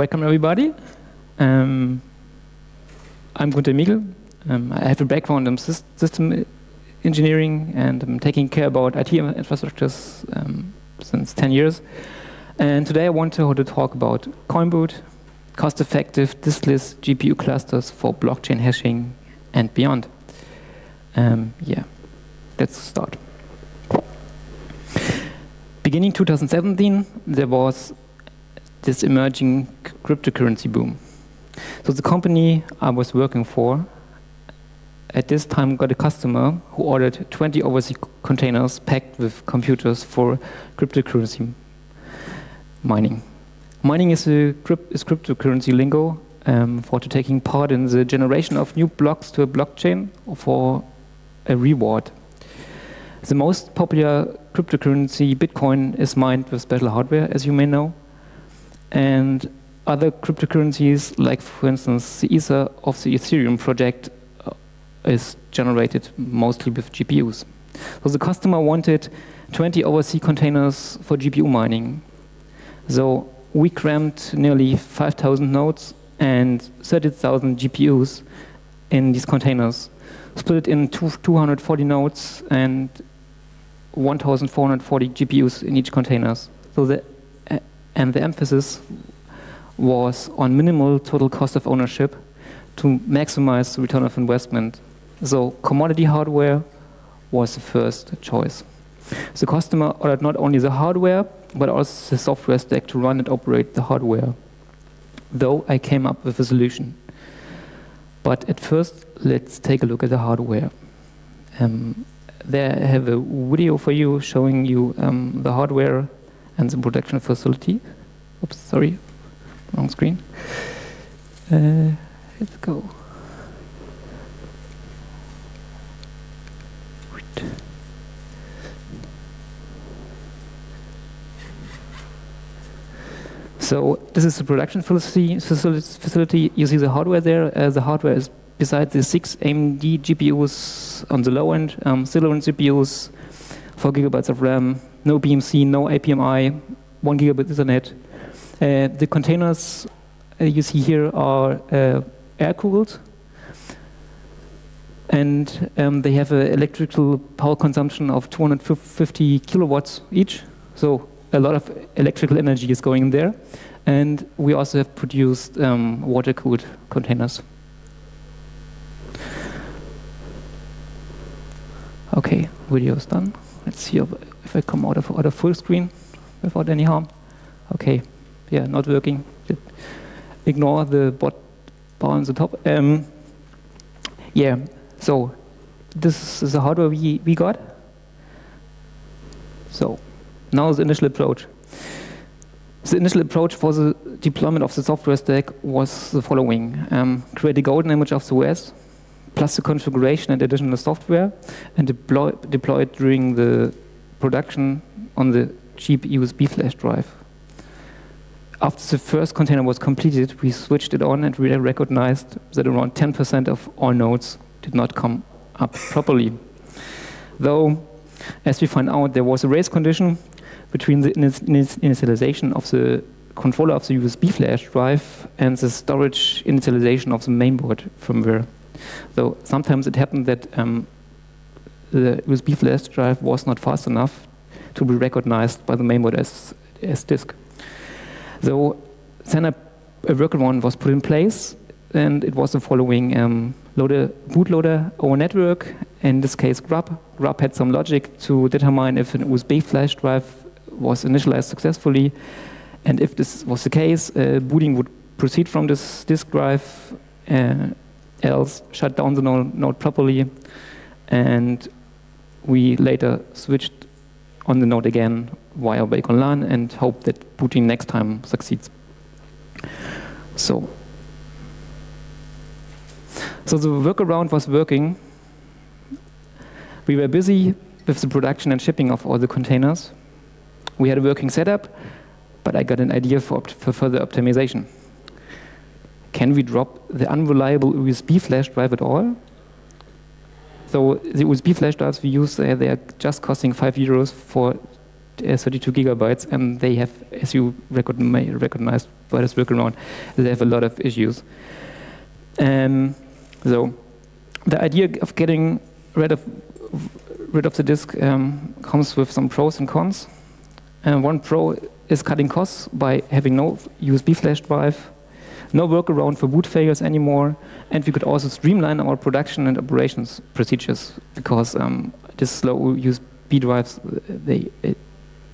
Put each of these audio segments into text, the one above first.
welcome everybody. Um, I'm Gunter Miegel. Um, I have a background in system engineering and I'm taking care about IT infrastructures um, since 10 years. And today I want to, to talk about Coinboot, cost-effective diskless GPU clusters for blockchain hashing and beyond. Um, yeah, let's start. Beginning 2017, there was this emerging cryptocurrency boom. So the company I was working for at this time got a customer who ordered 20 overseas containers packed with computers for cryptocurrency mining. Mining is, a is cryptocurrency lingo um, for taking part in the generation of new blocks to a blockchain for a reward. The most popular cryptocurrency, Bitcoin, is mined with special hardware, as you may know. And other cryptocurrencies, like for instance the Ether of the Ethereum project, uh, is generated mostly with GPUs. So the customer wanted 20 overseas containers for GPU mining. So we crammed nearly 5,000 nodes and 30,000 GPUs in these containers, split it in two, 240 nodes and 1,440 GPUs in each container. So the and the emphasis was on minimal total cost of ownership to maximize the return of investment. So commodity hardware was the first choice. The customer ordered not only the hardware, but also the software stack to run and operate the hardware. Though I came up with a solution. But at first, let's take a look at the hardware. Um, there I have a video for you showing you um, the hardware and the production facility. Oops, sorry, wrong screen. Uh, let's go. So this is the production facility. You see the hardware there. Uh, the hardware is beside the six AMD GPUs on the low end, um, CPUs, four gigabytes of RAM, no BMC, no IPMI, one gigabit Ethernet. Uh, the containers uh, you see here are uh, air-cooled, and um, they have an electrical power consumption of 250 kilowatts each. So a lot of electrical energy is going there. And we also have produced um, water-cooled containers. Okay, video is done. Let's see if, I come out of, out of full screen without any harm. Okay, yeah, not working. Ignore the bot bar on the top. Um, yeah, so this is the hardware we, we got. So now the initial approach. The initial approach for the deployment of the software stack was the following. Um, create a golden image of the OS, plus the configuration and additional software, and deploy, deploy it during the production on the cheap USB flash drive. After the first container was completed, we switched it on and we recognized that around 10% of all nodes did not come up properly. Though, as we find out, there was a race condition between the initialization of the controller of the USB flash drive and the storage initialization of the mainboard firmware. So sometimes it happened that um, the USB flash drive was not fast enough to be recognized by the mainboard as, as disk. So then a, a workaround was put in place, and it was the following um, loader, bootloader over network, in this case grub. grub had some logic to determine if an USB flash drive was initialized successfully, and if this was the case, uh, booting would proceed from this disk drive, uh, else shut down the node, node properly, and we later switched on the node again via Wake on LAN and hope that booting next time succeeds. So, so the workaround was working. We were busy with the production and shipping of all the containers. We had a working setup, but I got an idea for, for further optimization. Can we drop the unreliable USB flash drive at all? So the USB flash drives we use, uh, they are just costing 5 euros for uh, 32 gigabytes, and they have, as you may recognize by this workaround, they have a lot of issues. Um, so the idea of getting rid of rid of the disk um, comes with some pros and cons. And one pro is cutting costs by having no USB flash drive, no workaround for boot failures anymore, and we could also streamline our production and operations procedures because um, these slow USB drives, they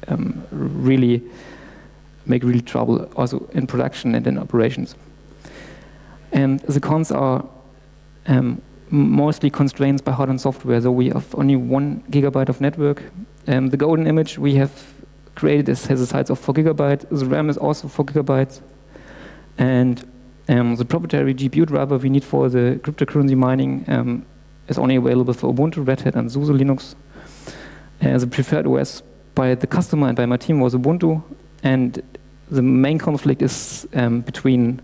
um, really make really trouble also in production and in operations. And the cons are um, mostly constraints by hardware and software. So we have only one gigabyte of network. Um, the golden image we have created is, has a size of four gigabytes. The RAM is also four gigabytes. And um, the proprietary GPU driver we need for the cryptocurrency mining um, is only available for Ubuntu, Red Hat, and SUSE Linux. Uh, the preferred OS by the customer and by my team was Ubuntu. And the main conflict is um, between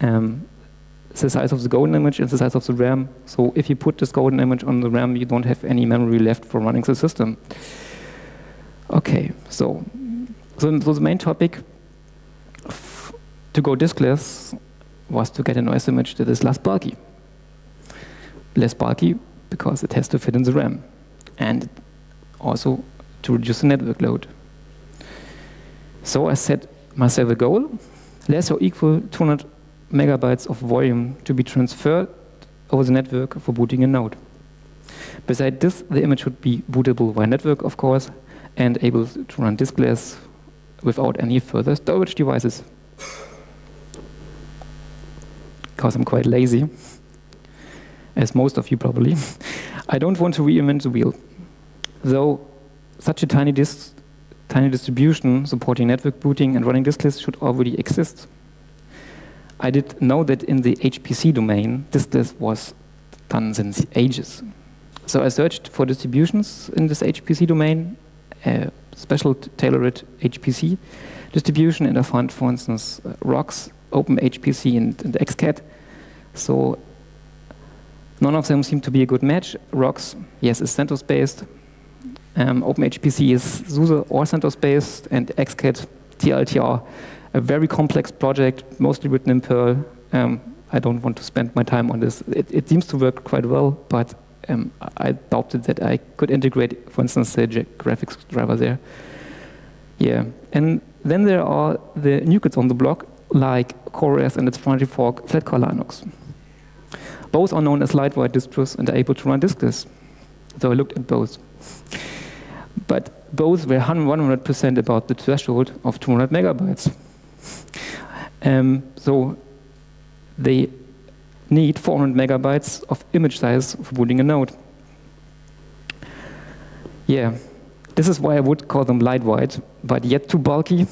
um, the size of the golden image and the size of the RAM. So if you put this golden image on the RAM, you don't have any memory left for running the system. Okay, so, so, so the main topic to go diskless was to get a OS image that is less bulky. Less bulky because it has to fit in the RAM. And also to reduce the network load. So I set myself a goal, less or equal 200 megabytes of volume to be transferred over the network for booting a node. Besides this, the image would be bootable via network, of course, and able to run diskless without any further storage devices. Because I'm quite lazy, as most of you probably. I don't want to reinvent the wheel. Though such a tiny, dis tiny distribution supporting network booting and running diskless should already exist. I did know that in the HPC domain, list was done since ages. So I searched for distributions in this HPC domain, a special tailored HPC distribution, and I found, for instance, uh, OpenHPC, and, and XCAT. So none of them seem to be a good match. Rocks, yes, is CentOS-based. Um, OpenHPC is SUSE or CentOS-based, and XCAT TLTR, a very complex project, mostly written in Perl. Um, I don't want to spend my time on this. It, it seems to work quite well, but um, I doubted that I could integrate, for instance, the graphics driver there. Yeah, and then there are the new kids on the block, like CoreOS and its primary fork, Flatcar Linux. Both are known as lightweight distros and are able to run diskless. So I looked at both. But both were 100% about the threshold of 200 megabytes. Um, so they need 400 megabytes of image size for booting a node. Yeah, this is why I would call them lightweight, but yet too bulky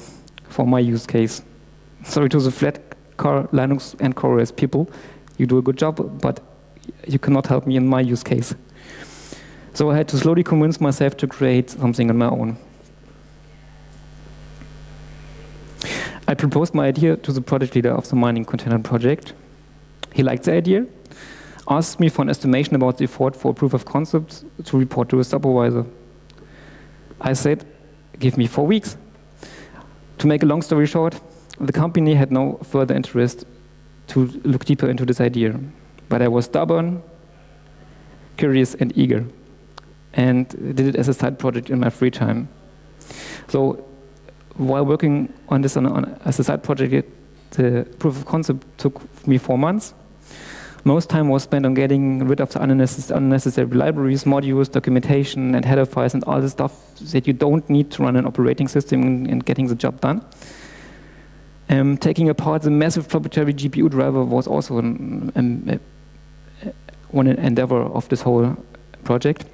for my use case. Sorry to the flat car Linux and CoreOS people, you do a good job, but you cannot help me in my use case. So I had to slowly convince myself to create something on my own. I proposed my idea to the project leader of the mining container project. He liked the idea, asked me for an estimation about the effort for a proof of concept to report to a supervisor. I said, give me four weeks. To make a long story short, the company had no further interest to look deeper into this idea. But I was stubborn, curious, and eager, and did it as a side project in my free time. So while working on this on, on, as a side project, the proof of concept took me four months. Most time was spent on getting rid of the unnecessary libraries, modules, documentation, and header files, and all the stuff that you don't need to run an operating system and getting the job done. Um, taking apart the massive proprietary GPU driver was also an, um, one endeavor of this whole project.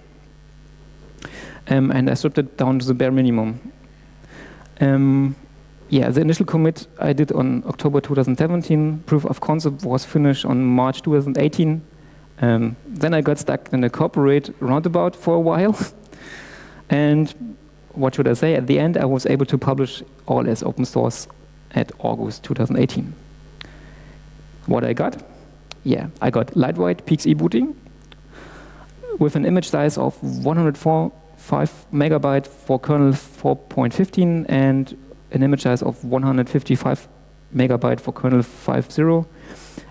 Um, and I stripped it down to the bare minimum. Um, yeah, the initial commit I did on October 2017. Proof of concept was finished on March 2018. Um, then I got stuck in a corporate roundabout for a while. and what should I say? At the end, I was able to publish all as open source at August 2018. What I got? Yeah, I got lightweight PXE booting with an image size of 104 5 megabyte for kernel 4.15 and an image size of 155 megabyte for kernel 5.0.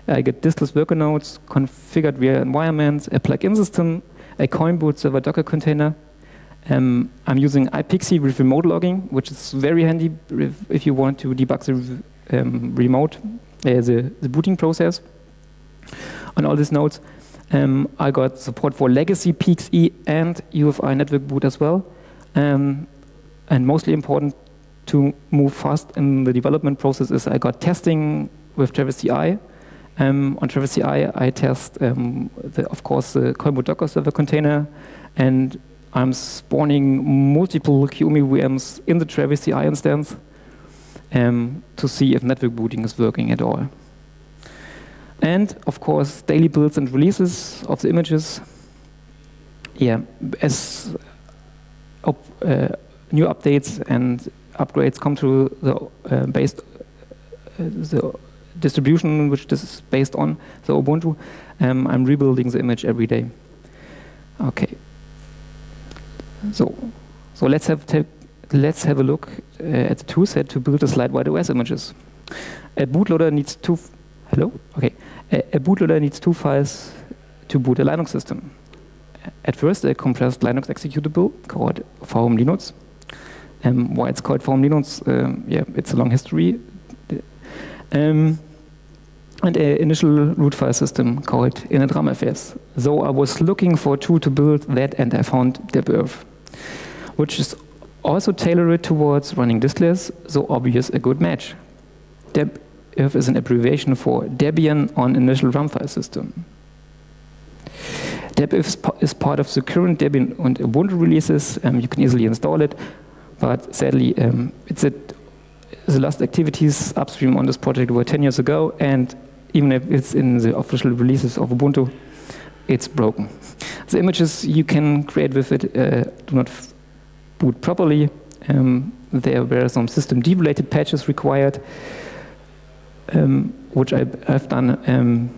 I get diskless worker nodes configured via environments, a plugin system, a Coinboot server Docker container. Um, I'm using iPXE with remote logging, which is very handy if, you want to debug the um, remote, uh, the, the booting process on all these nodes. Um, I got support for legacy PXE and UEFI network boot as well. Um, and mostly important to move fast in the development process is I got testing with Travis CI. Um, on Travis CI, I test, um, the, of course, the Coinboot Docker server container, and I'm spawning multiple QEMU VMs in the Travis CI instance um, to see if network booting is working at all. And of course, daily builds and releases of the images. Yeah, as uh, new updates and upgrades come to the uh, based uh, the distribution which this is based on, the Ubuntu, um, I'm rebuilding the image every day. Okay. So, so let's have let's have a look uh, at the toolset to build the slide-wide OS images. A bootloader needs two. Hello. Okay. A, a bootloader needs two files to boot a Linux system. At first, a compressed Linux executable called VM Linux. Um, why it's called VM Linux? Um, yeah, it's a long history. Um, and an initial root file system called initramfs. So I was looking for a tool to build that, and I found debirf, which is also tailored towards running diskless, so obvious a good match. debirf is an abbreviation for Debian on initial RAM file system. debirf is part of the current Debian and Ubuntu releases. Um, you can easily install it, but sadly, um, it's a, the last activities upstream on this project were 10 years ago, and even if it's in the official releases of Ubuntu, it's broken. The images you can create with it uh, do not boot properly. Um, there were some system related patches required um, which I, have done. Um,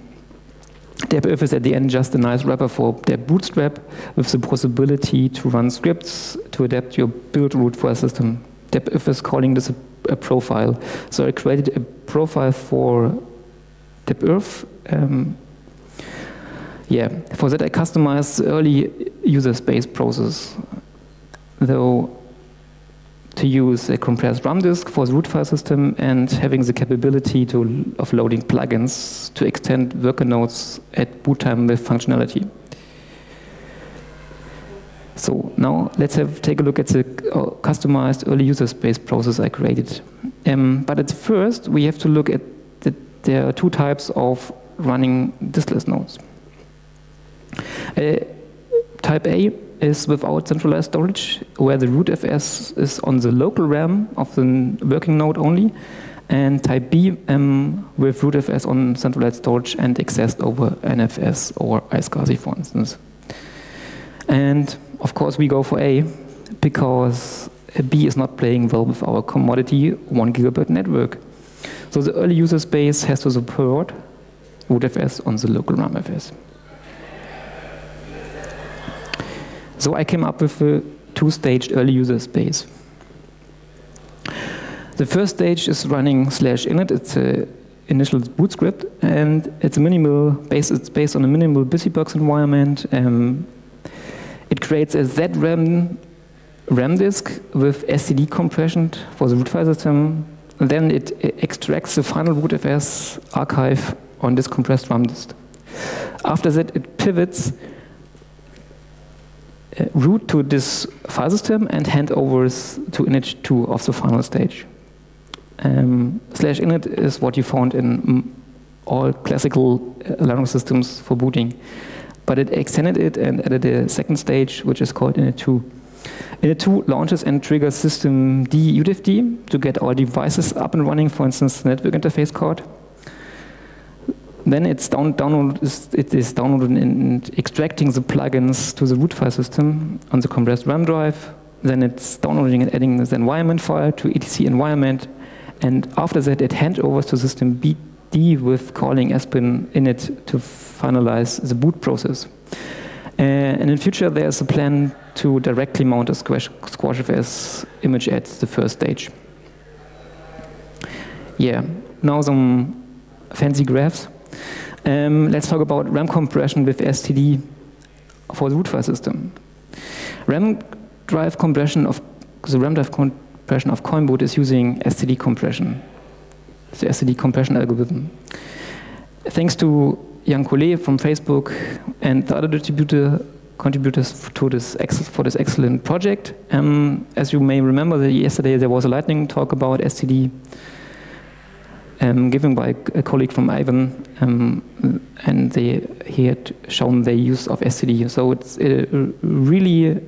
debirf is at the end just a nice wrapper for debootstrap with the possibility to run scripts to adapt your build root for a system. debirf is calling this a, a, profile. So I created a profile for debirf. Um, yeah, for that I customized the early user space process. Though to use a compressed RAM disk for the root file system and having the capability to, of loading plugins to extend worker nodes at boot time with functionality. So now let's have take a look at the uh, customized early user space process I created. Um, but at first, we have to look at that there are two types of running diskless nodes. Uh, type A is without centralized storage, where the rootfs is on the local RAM of the working node only, and type B um, with rootfs on centralized storage and accessed over NFS or iSCSI, for instance. And of course, we go for A because B is not playing well with our commodity one gigabit network. So the early user space has to support rootfs on the local RAMFS. So I came up with a two-staged early user space. The first stage is running slash init. It's a initial boot script, and it's minimal base. It's based on a minimal busybox environment. Um, it creates a ZRAM RAM disk with SSD compression for the root file system. And then it extracts the final rootfs archive on this compressed RAM disk. After that, it pivots uh, root to this file system and handovers to init2 of the final stage. Um, slash init is what you found in all classical uh, Linux systems for booting. But it extended it and added a second stage, which is called init2. Init2 launches and triggers system D udevd to get all devices up and running, for instance, the network interface card. Then it's down, download, it is downloading and extracting the plugins to the root file system on the compressed RAM drive. Then it's downloading and adding the environment file to etc environment. And after that, it hands over to systemd with calling Aspen init to finalize the boot process. Uh, and in future, there's a plan to directly mount a Squash, SquashFS image at the first stage. Yeah, now some fancy graphs. Um, let's talk about RAM compression with STD for the root file system. RAM drive compression of the RAM drive compression of Coinboot is using STD compression, the STD compression algorithm. Thanks to Yann Collet from Facebook and the other distributor contributors to this for this excellent project. Um, as you may remember, yesterday there was a lightning talk about STD um, given by a colleague from Ivan, um, and they, he had shown the use of STD. So it's a really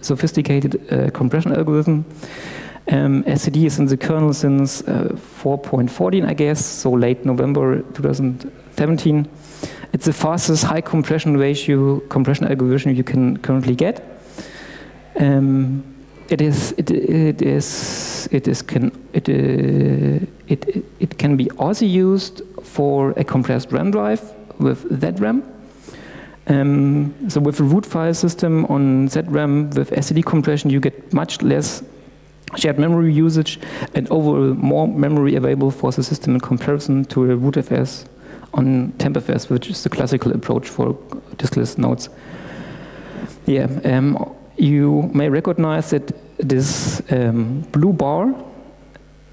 sophisticated uh, compression algorithm. Um, is in the kernel since uh, 4.14, I guess, so late November 2017. It's the fastest high compression ratio compression algorithm you can currently get. Um, it is it, it is it is can it, uh, it it can be also used for a compressed RAM drive with ZRAM. Um, so with a root file system on ZRAM with STD compression, you get much less shared memory usage and overall more memory available for the system in comparison to a rootfs on tmpfs, which is the classical approach for diskless nodes. Yeah, um, you may recognize that this um, blue bar,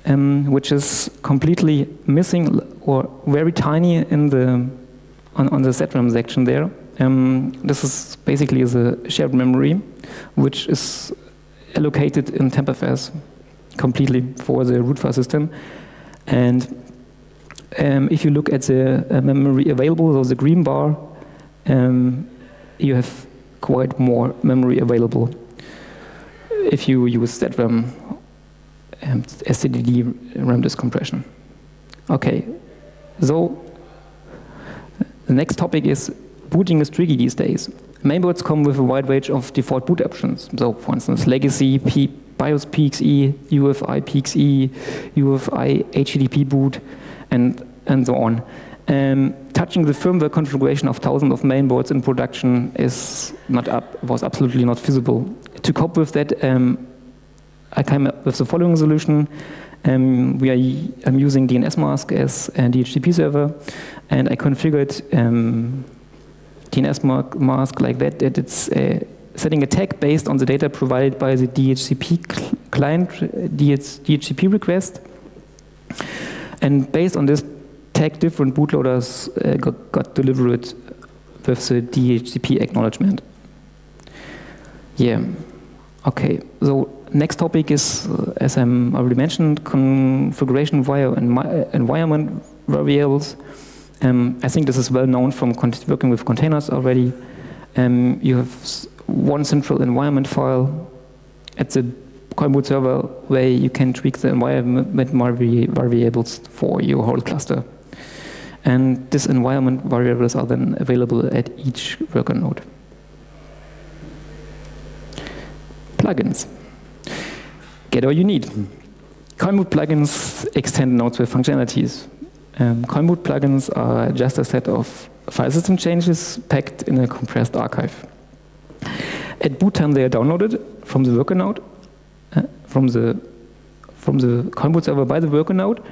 um, which is completely missing or very tiny in the on, on the ZRAM section there. Um, this is basically the shared memory, which is allocated in tmpfs completely for the root file system. And um, if you look at the uh, memory available, so the green bar, um, you have quite more memory available if you use ZRAM um, STD RAM disk compression. Okay, so the next topic is booting is tricky these days. Mainboards come with a wide range of default boot options. So, for instance, Legacy, P BIOS PXE, UEFI PXE, UEFI HTTP boot, and, and so on. Um, touching the firmware configuration of thousands of mainboards in production is not up, was absolutely not feasible. To cope with that, um, I came up with the following solution. Um, we are, I'm using dnsmasq as a DHCP server, and I configured um, dnsmasq like that, that it's uh, setting a tag based on the data provided by the DHCP client, DHCP request. And based on this tag different bootloaders uh, got, got, delivered with the DHCP acknowledgement. Yeah, okay. So next topic is, uh, as I already mentioned, configuration via environment variables. Um, I think this is well known from working with containers already. Um, you have one central environment file at the Coinboot server where you can tweak the environment variables for your whole cluster. And these environment variables are then available at each worker node. Plugins. Get all you need. Coinboot plugins extend nodes with functionalities. Um, Coinboot plugins are just a set of file system changes packed in a compressed archive. At boot time, they are downloaded from the worker node, uh, from the from the Coinboot server by the worker node,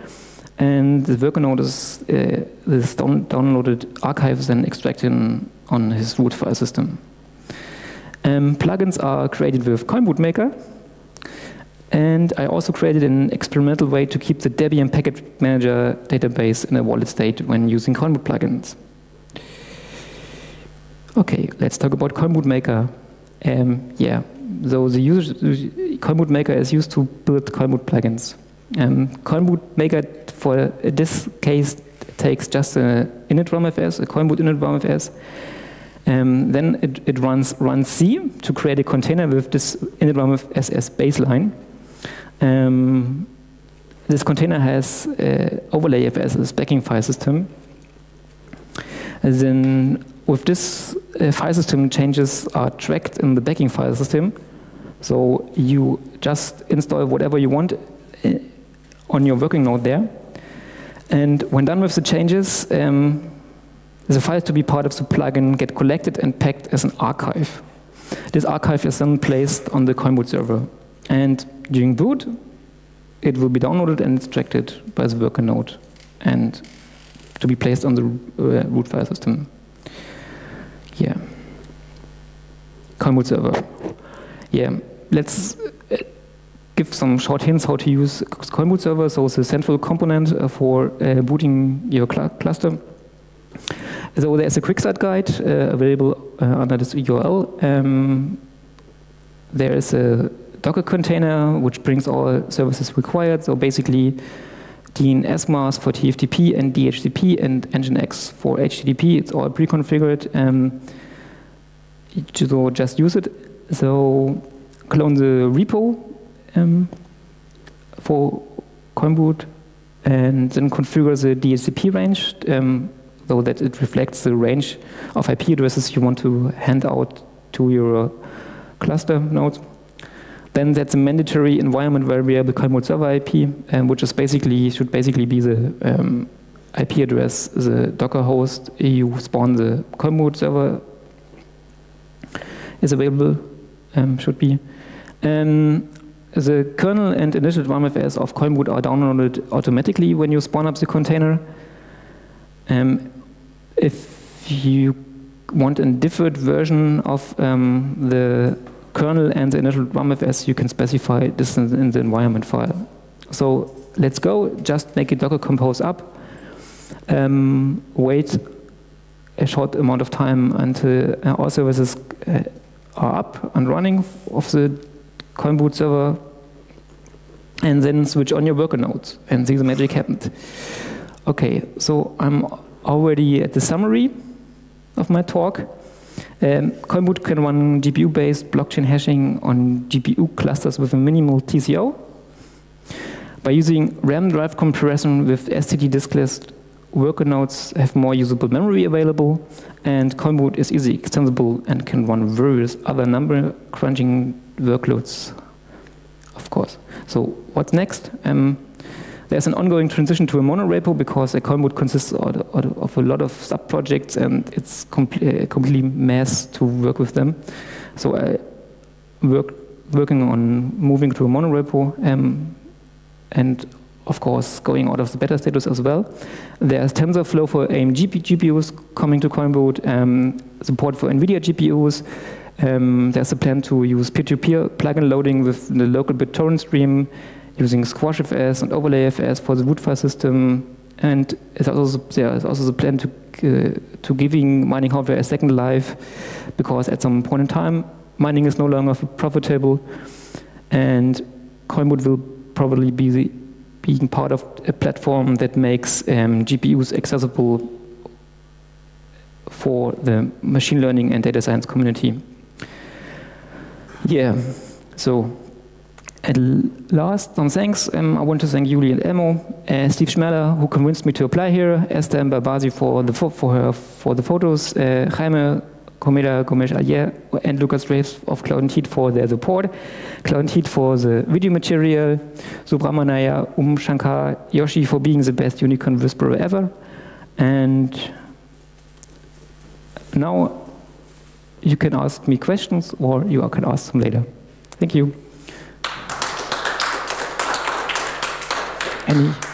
and the worker node is uh, this down, downloaded archives then extracted on his root file system. Um, plugins are created with Coinboot Maker, and I also created an experimental way to keep the Debian package manager database in a wallet state when using Coinboot plugins. Okay, let's talk about Coinboot Maker. Um, yeah, so the user, Coinboot Maker is used to build Coinboot plugins. Um, Coinboot Maker, for this case, takes just an init RAMFS, a Coinboot init RAMFS. Um, then it, it runs runc to create a container with this init RAMFS as baseline. Um, this container has uh, overlayfs as backing file system. And then with this uh, file system, changes are tracked in the backing file system. So you just install whatever you want uh, on your working node there. And when done with the changes, um, the files to be part of the plugin get collected and packed as an archive. This archive is then placed on the Coinboot server. And during boot, it will be downloaded and extracted by the worker node and to be placed on the uh, root file system. Yeah. Coinboot server. Yeah, let's give some short hints how to use Coinboot server. So it's a central component uh, for uh, booting your cl cluster. So there's a quick start guide uh, available under this URL. Um, there is a Docker container which brings all services required. So basically, dnsmasq for TFTP and DHCP and Nginx for HTTP. It's all pre-configured. Um, so just use it. So clone the repo um, for Coinboot and then configure the DHCP range. Um, so that it reflects the range of IP addresses you want to hand out to your cluster nodes. Then that's a mandatory environment variable Coinboot server IP, um, which is basically should basically be the um, IP address, the Docker host you spawn the Coinboot server is available, um, should be. Um, the kernel and initial RAMFS of Coinboot are downloaded automatically when you spawn up the container. Um, if you want a different version of um, the kernel and the initial RAMFS, you can specify this in the environment file. So let's go, just make a Docker compose up, um, wait a short amount of time until all services uh, are up and running of the Coinboot server, and then switch on your worker nodes and see the magic happened. Okay, so I'm already at the summary of my talk. Um, Coinboot can run GPU-based blockchain hashing on GPU clusters with a minimal TCO. By using RAM drive compression with STD diskless, worker nodes have more usable memory available, and Coinboot is easy extensible and can run various other number crunching workloads, of course. So what's next? Um, there's an ongoing transition to a monorepo because a Coinboot consists of a lot of sub-projects and it's a completely mess to work with them. So I work working on moving to a monorepo um, and of course going out of the beta status as well. There's TensorFlow for AMD GPUs coming to Coinboot, um, support for NVIDIA GPUs, um, there's a plan to use peer-to-peer -peer plugin loading with the local BitTorrent stream, using SquashFS and OverlayFS for the root file system. And also, there is also the plan to, uh, to giving mining hardware a second life, because at some point in time, mining is no longer profitable, and Coinboot will probably be the, being part of a platform that makes um, GPUs accessible for the machine learning and data science community. Yeah, so at last, some thanks. Um, I want to thank Julie and uh, Steve Schmeller, who convinced me to apply here, Esther Mbabazi for the for her for the photos, uh, Jaime Comeda Gomes Ayer, and Lucas Graves of Cloud and Heat for their support, Cloud and Heat for the video material, Subramanaya Um Shankar Yoshi for being the best unicorn whisperer ever, and now you can ask me questions or you can ask them later. Thank you. Any